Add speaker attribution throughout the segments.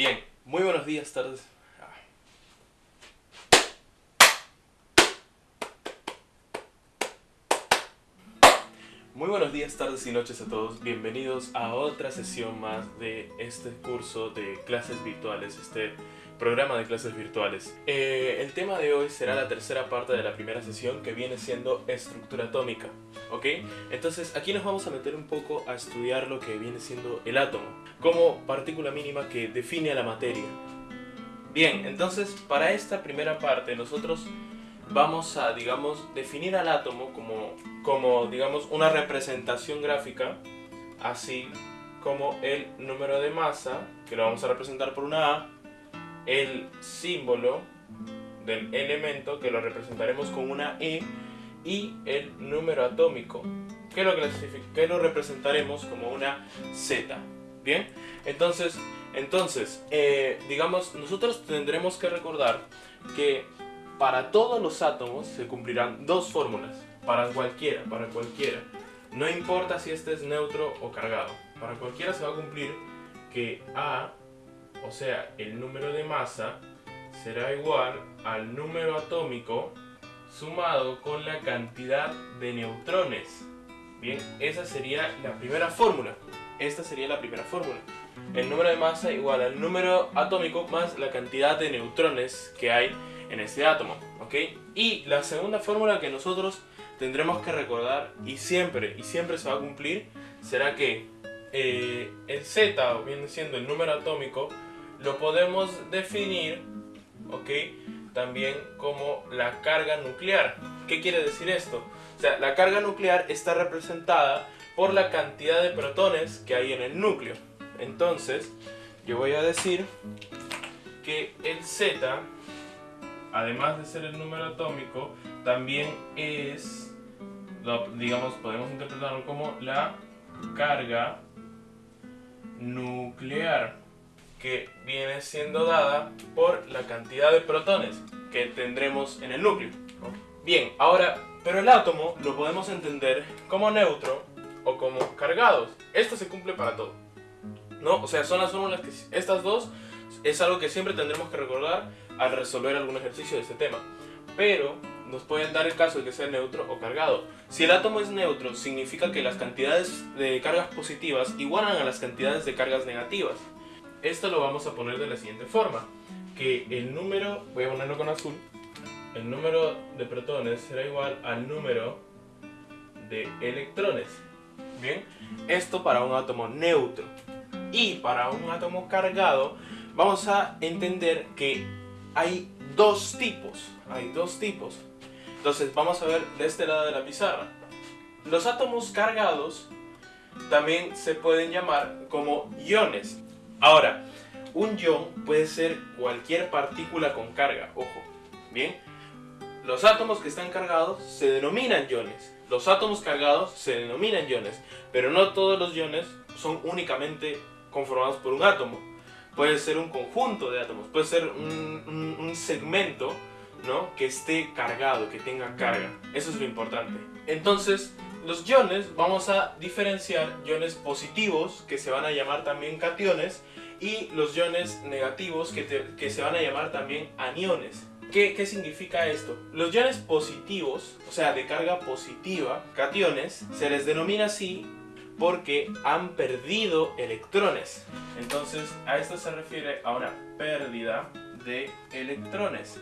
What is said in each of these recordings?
Speaker 1: Bien, muy buenos días, tardes. Muy buenos días, tardes y noches a todos. Bienvenidos a otra sesión más de este curso de clases virtuales, este programa de clases virtuales. Eh, el tema de hoy será la tercera parte de la primera sesión que viene siendo estructura atómica. ¿Ok? Entonces aquí nos vamos a meter un poco a estudiar lo que viene siendo el átomo como partícula mínima que define a la materia. Bien, entonces para esta primera parte nosotros vamos a, digamos, definir al átomo como, como digamos, una representación gráfica, así como el número de masa, que lo vamos a representar por una A, el símbolo del elemento que lo representaremos con una E y el número atómico que lo, que lo representaremos como una Z. Bien, entonces, entonces eh, digamos, nosotros tendremos que recordar que para todos los átomos se cumplirán dos fórmulas, para cualquiera, para cualquiera. No importa si este es neutro o cargado, para cualquiera se va a cumplir que A o sea, el número de masa será igual al número atómico sumado con la cantidad de neutrones. Bien, esa sería la primera fórmula. Esta sería la primera fórmula. El número de masa igual al número atómico más la cantidad de neutrones que hay en este átomo. ¿ok? Y la segunda fórmula que nosotros tendremos que recordar y siempre, y siempre se va a cumplir, será que eh, el Z, viene siendo el número atómico, lo podemos definir. También como la carga nuclear. ¿Qué quiere decir esto? O sea, la carga nuclear está representada por la cantidad de protones que hay en el núcleo. Entonces, yo voy a decir que el Z, además de ser el número atómico, también es, digamos, podemos interpretarlo como la carga nuclear que viene siendo dada por la cantidad de protones que tendremos en el núcleo. Bien, ahora, pero el átomo lo podemos entender como neutro o como cargados. Esto se cumple para todo. ¿No? O sea, son las fórmulas que... Estas dos es algo que siempre tendremos que recordar al resolver algún ejercicio de este tema. Pero nos pueden dar el caso de que sea neutro o cargado. Si el átomo es neutro, significa que las cantidades de cargas positivas igualan a las cantidades de cargas negativas. Esto lo vamos a poner de la siguiente forma, que el número, voy a ponerlo con azul, el número de protones será igual al número de electrones. Bien, esto para un átomo neutro. Y para un átomo cargado, vamos a entender que hay dos tipos. Hay dos tipos. Entonces vamos a ver de este lado de la pizarra. Los átomos cargados también se pueden llamar como iones. Ahora, un ion puede ser cualquier partícula con carga, ojo, ¿bien? Los átomos que están cargados se denominan iones. Los átomos cargados se denominan iones, pero no todos los iones son únicamente conformados por un átomo. Puede ser un conjunto de átomos, puede ser un, segmento ¿no? que esté cargado, que tenga carga. Eso es lo importante. Entonces, los iones vamos a diferenciar iones positivos, que se van a llamar también cationes, y los iones negativos, que, se van a llamar también aniones. ¿Qué, ¿Qué, significa esto? Los iones positivos, o sea, de carga positiva, cationes, se les denomina así porque han perdido electrones. Entonces, a esto se refiere a una pérdida de electrones.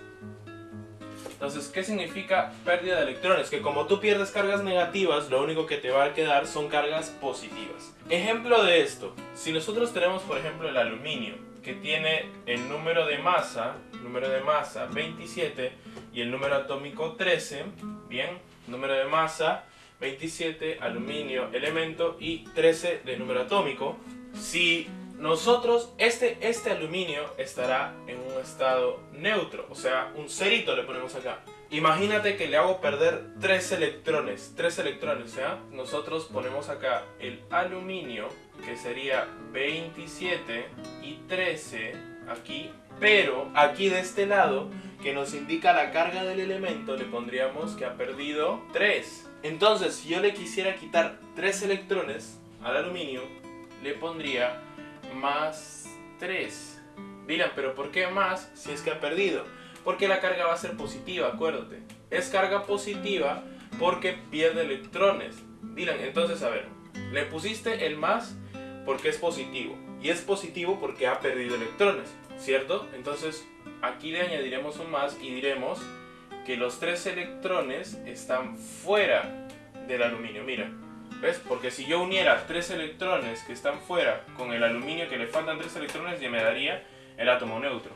Speaker 1: Entonces, ¿qué significa pérdida de electrones? Que como tú pierdes cargas negativas, lo único que te va a quedar son cargas positivas. Ejemplo de esto, si nosotros tenemos por ejemplo el aluminio, que tiene el número de masa, número de masa 27 y el número atómico 13, bien, número de masa 27, aluminio, elemento y 13 de número atómico. Si nosotros, este, este aluminio estará en un estado neutro, o sea, un cerito le ponemos acá. Imagínate que le hago perder 3 electrones, 3 electrones, ¿ya? Nosotros ponemos acá el aluminio, que sería 27 y 13 aquí, pero aquí de este lado, que nos indica la carga del elemento, le pondríamos que ha perdido 3. Entonces, si yo le quisiera quitar 3 electrones al aluminio, le pondría más 3. Dirán, pero ¿por qué más si es que ha perdido? Porque la carga va a ser positiva, acuérdate. Es carga positiva porque pierde electrones. Dirán, entonces a ver, le pusiste el más porque es positivo. Y es positivo porque ha perdido electrones, ¿cierto? Entonces aquí le añadiremos un más y diremos que los tres electrones están fuera del aluminio. Mira, ¿ves? Porque si yo uniera tres electrones que están fuera con el aluminio que le faltan tres electrones, ya me daría el átomo neutro.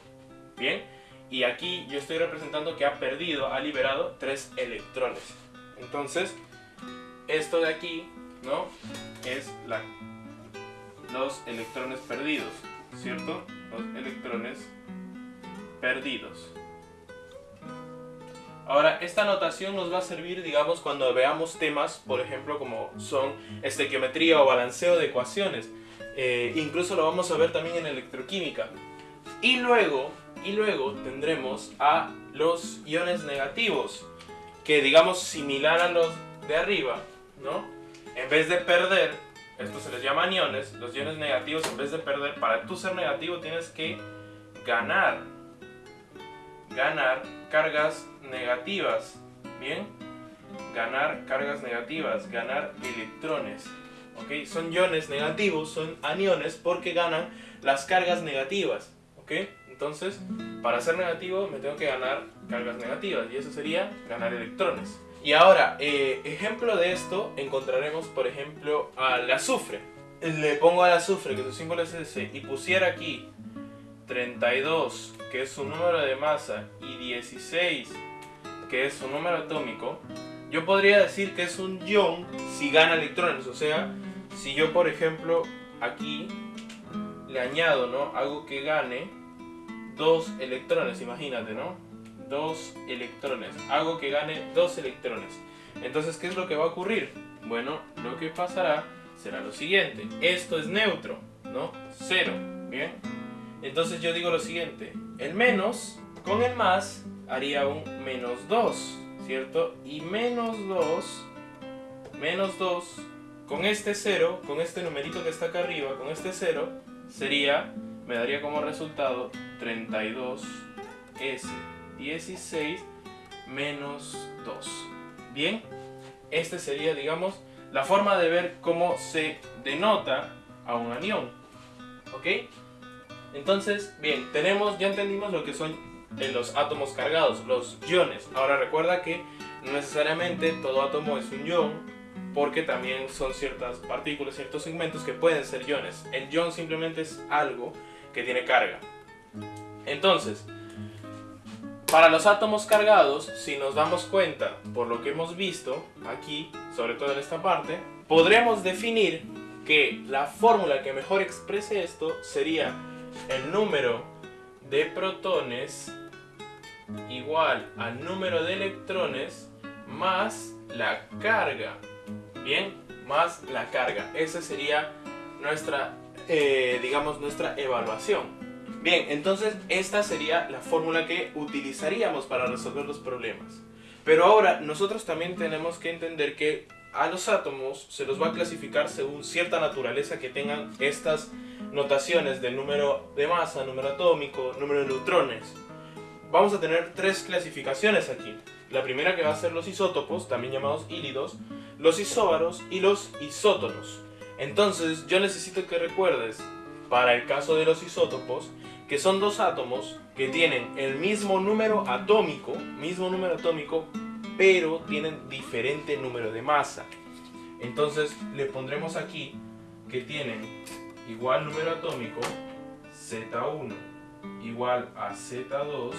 Speaker 1: ¿Bien? Y aquí yo estoy representando que ha perdido, ha liberado tres electrones. Entonces, esto de aquí, ¿no? Es la, los electrones perdidos, ¿cierto? Los electrones perdidos. Ahora, esta notación nos va a servir, digamos, cuando veamos temas, por ejemplo, como son estequiometría o balanceo de ecuaciones. Eh, incluso lo vamos a ver también en electroquímica. Y luego, y luego tendremos a los iones negativos, que digamos similar a los de arriba, ¿no? En vez de perder, esto se les llama iones, los iones negativos en vez de perder, para tú ser negativo tienes que ganar, ganar cargas negativas, ¿bien? Ganar cargas negativas, ganar electrones, ¿ok? Son iones negativos, son aniones porque ganan las cargas negativas, ¿ok? Entonces, para ser negativo me tengo que ganar cargas negativas y eso sería ganar electrones. Y ahora, eh, ejemplo de esto, encontraremos por ejemplo al azufre. Le pongo al azufre, que su símbolo es ese, y pusiera aquí 32, que es su número de masa, y 16, que es su número atómico, yo podría decir que es un ion si gana electrones. O sea, si yo por ejemplo aquí le añado, ¿no? Algo que gane dos electrones, imagínate, ¿no? Dos electrones. Algo que gane dos electrones. Entonces, ¿qué es lo que va a ocurrir? Bueno, lo que pasará será lo siguiente. Esto es neutro, ¿no? Cero, ¿bien? Entonces yo digo lo siguiente. El menos con el más haría un menos 2, ¿cierto? Y menos 2, menos 2, con este 0, con este numerito que está acá arriba, con este 0, sería, me daría como resultado 32S16 menos 2. Bien, este sería, digamos, la forma de ver cómo se denota a un anión. ¿Ok? Entonces, bien, tenemos, ya entendimos lo que son en los átomos cargados, los iones. Ahora recuerda que no necesariamente todo átomo es un ion, porque también son ciertas partículas, ciertos segmentos que pueden ser iones. El ion simplemente es algo que tiene carga. Entonces, para los átomos cargados, si nos damos cuenta por lo que hemos visto aquí, sobre todo en esta parte, podremos definir que la fórmula que mejor exprese esto sería el número de protones igual al número de electrones más la carga. Bien, más la carga. Esa sería nuestra, eh, digamos, nuestra evaluación. Bien, entonces esta sería la fórmula que utilizaríamos para resolver los problemas. Pero ahora nosotros también tenemos que entender que a los átomos se los va a clasificar según cierta naturaleza que tengan estas notaciones de número de masa, número atómico, número de neutrones vamos a tener tres clasificaciones aquí. La primera que va a ser los isótopos, también llamados hílidos, los isóbaros y los isótonos. Entonces yo necesito que recuerdes, para el caso de los isótopos, que son dos átomos que tienen el mismo número atómico, mismo número atómico, pero tienen diferente número de masa. Entonces le pondremos aquí que tienen igual número atómico, Z1 igual a Z2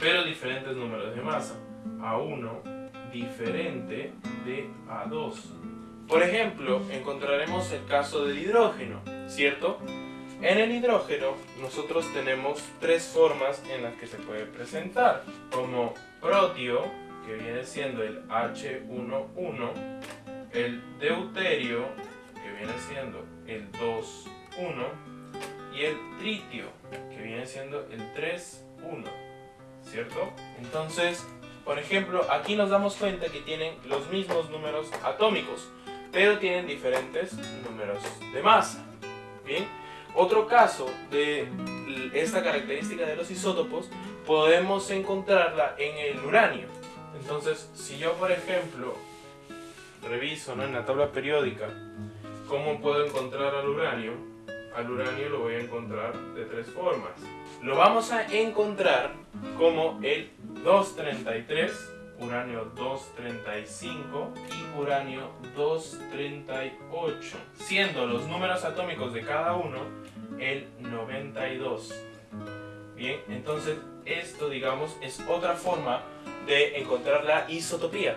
Speaker 1: pero diferentes números de masa. A1 diferente de A2. Por ejemplo, encontraremos el caso del hidrógeno, ¿cierto? En el hidrógeno nosotros tenemos tres formas en las que se puede presentar, como protio, que viene siendo el H11, el deuterio, que viene siendo el 2,1, y el tritio, que viene siendo el 3,1. ¿cierto? Entonces, por ejemplo, aquí nos damos cuenta que tienen los mismos números atómicos, pero tienen diferentes números de masa. Bien, Otro caso de esta característica de los isótopos podemos encontrarla en el uranio. Entonces, si yo por ejemplo reviso en la tabla periódica cómo puedo encontrar al uranio, al uranio lo voy a encontrar de tres formas. Lo vamos a encontrar como el 233 uranio 235 y uranio 238, siendo los números atómicos de cada uno el 92. Bien, entonces esto digamos es otra forma de encontrar la isotopía.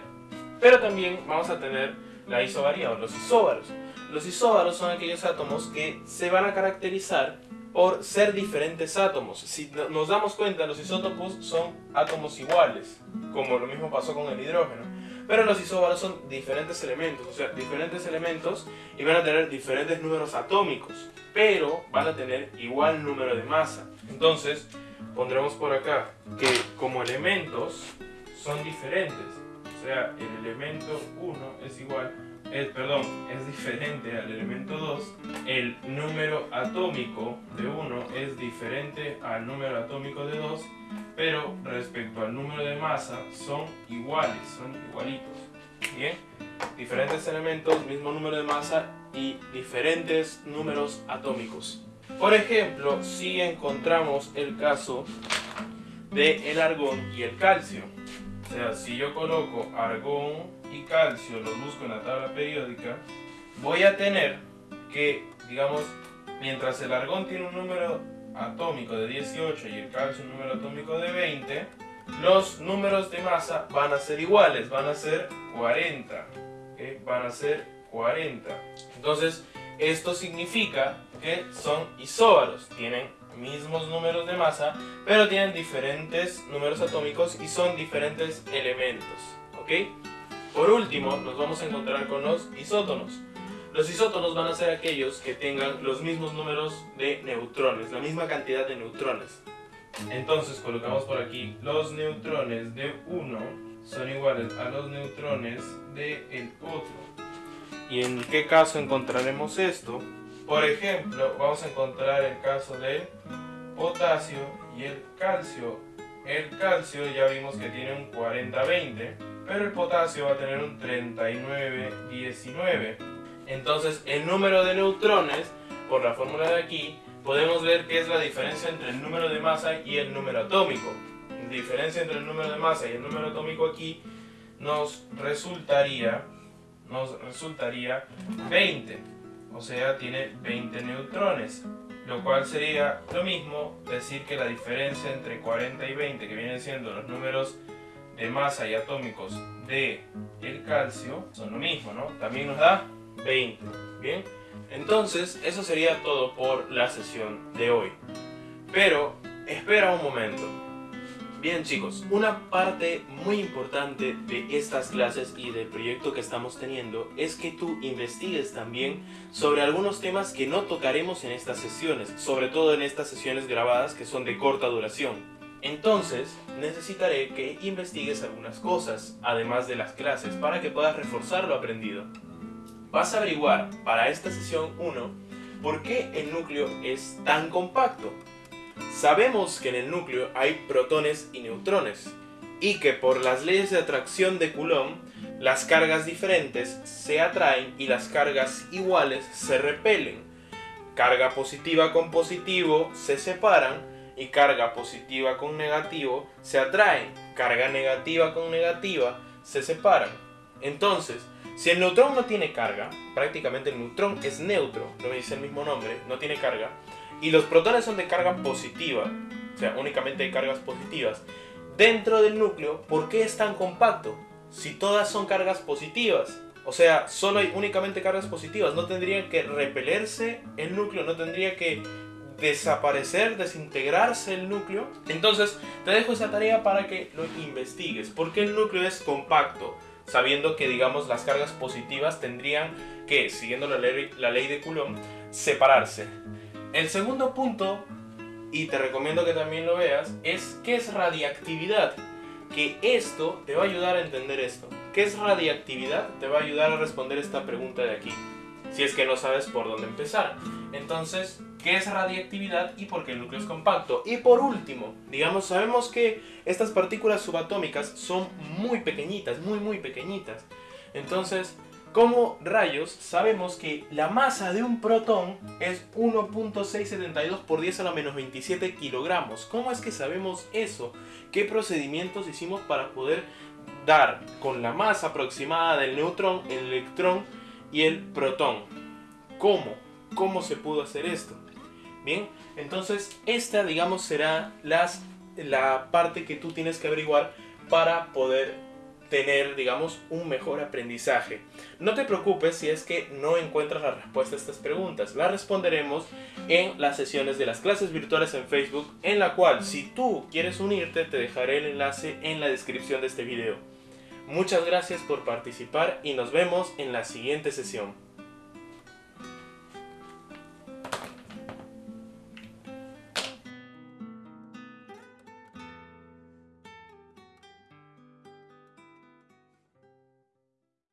Speaker 1: Pero también vamos a tener la isobaría o los isóbaros. Los isóbaros son aquellos átomos que se van a caracterizar por ser diferentes átomos. Si nos damos cuenta, los isótopos son átomos iguales, como lo mismo pasó con el hidrógeno. Pero los isóbaros son diferentes elementos, o sea, diferentes elementos y van a tener diferentes números atómicos, pero van a tener igual número de masa. Entonces, pondremos por acá que como elementos son diferentes. O sea, el elemento 1 es igual perdón, es diferente al elemento 2, el número atómico de 1 es diferente al número atómico de 2, pero respecto al número de masa son iguales, son igualitos. Bien, diferentes elementos, mismo número de masa y diferentes números atómicos. Por ejemplo, si encontramos el caso de el argón y el calcio. Sea, si yo coloco argón y calcio los busco en la tabla periódica, voy a tener que, digamos, mientras el argón tiene un número atómico de 18 y el calcio un número atómico de 20, los números de masa van a ser iguales, van a ser 40. Van a ser 40. Entonces, esto significa que son isóbaros, tienen mismos números de masa, pero tienen diferentes números atómicos y son diferentes elementos. ¿Ok? Por último, nos vamos a encontrar con los isótonos. Los isótonos van a ser aquellos que tengan los mismos números de neutrones, la misma cantidad de neutrones. Entonces colocamos por aquí los neutrones de uno son iguales a los neutrones del el otro. ¿Y en qué caso encontraremos esto? Por ejemplo, vamos a encontrar el caso del potasio y el calcio. El calcio ya vimos que tiene un 40-20 pero el potasio va a tener un 39-19. Entonces el número de neutrones, por la fórmula de aquí, podemos ver que es la diferencia entre el número de masa y el número atómico. La diferencia entre el número de masa y el número atómico aquí nos resultaría, nos resultaría 20. O sea, tiene 20 neutrones. Lo cual sería lo mismo decir que la diferencia entre 40 y 20, que vienen siendo los números de masa y atómicos de el calcio son lo mismo, ¿no? También nos da 20, ¿bien? Entonces, eso sería todo por la sesión de hoy. Pero, espera un momento. Bien chicos, una parte muy importante de estas clases y del proyecto que estamos teniendo es que tú investigues también sobre algunos temas que no tocaremos en estas sesiones, sobre todo en estas sesiones grabadas que son de corta duración. Entonces, necesitaré que investigues algunas cosas, además de las clases, para que puedas reforzar lo aprendido. Vas a averiguar, para esta sesión 1, por qué el núcleo es tan compacto. Sabemos que en el núcleo hay protones y neutrones, y que por las leyes de atracción de Coulomb, las cargas diferentes se atraen y las cargas iguales se repelen. Carga positiva con positivo se separan y carga positiva con negativo se atraen, carga negativa con negativa se separan. Entonces, si el neutrón no tiene carga, prácticamente el neutrón es neutro, lo dice el mismo nombre, no tiene carga, y los protones son de carga positiva, o sea, únicamente hay cargas positivas, dentro del núcleo, ¿por qué es tan compacto? Si todas son cargas positivas, o sea, solo hay únicamente cargas positivas, no tendría que repelerse el núcleo, no tendría que desaparecer, desintegrarse el núcleo. Entonces, te dejo esa tarea para que lo investigues. ¿Por qué el núcleo es compacto? Sabiendo que, digamos, las cargas positivas tendrían que, siguiendo la ley, la ley de Coulomb, separarse. El segundo punto, y te recomiendo que también lo veas, es qué es radiactividad. Que esto te va a ayudar a entender esto. ¿Qué es radiactividad? Te va a ayudar a responder esta pregunta de aquí. Si es que no sabes por dónde empezar. Entonces, qué es radiactividad y por qué el núcleo es compacto. Y por último, digamos, sabemos que estas partículas subatómicas son muy pequeñitas, muy muy pequeñitas. Entonces, como rayos sabemos que la masa de un protón es 1.672 por 10 a la menos 27 kilogramos? ¿Cómo es que sabemos eso? ¿Qué procedimientos hicimos para poder dar con la masa aproximada del neutrón, el electrón y el protón? ¿Cómo? ¿Cómo se pudo hacer esto? Bien, entonces esta digamos será las, la parte que tú tienes que averiguar para poder tener, digamos, un mejor aprendizaje. No te preocupes si es que no encuentras la respuesta a estas preguntas. Las responderemos en las sesiones de las clases virtuales en Facebook, en la cual si tú quieres unirte te dejaré el enlace en la descripción de este video. Muchas gracias por participar y nos vemos en la siguiente sesión.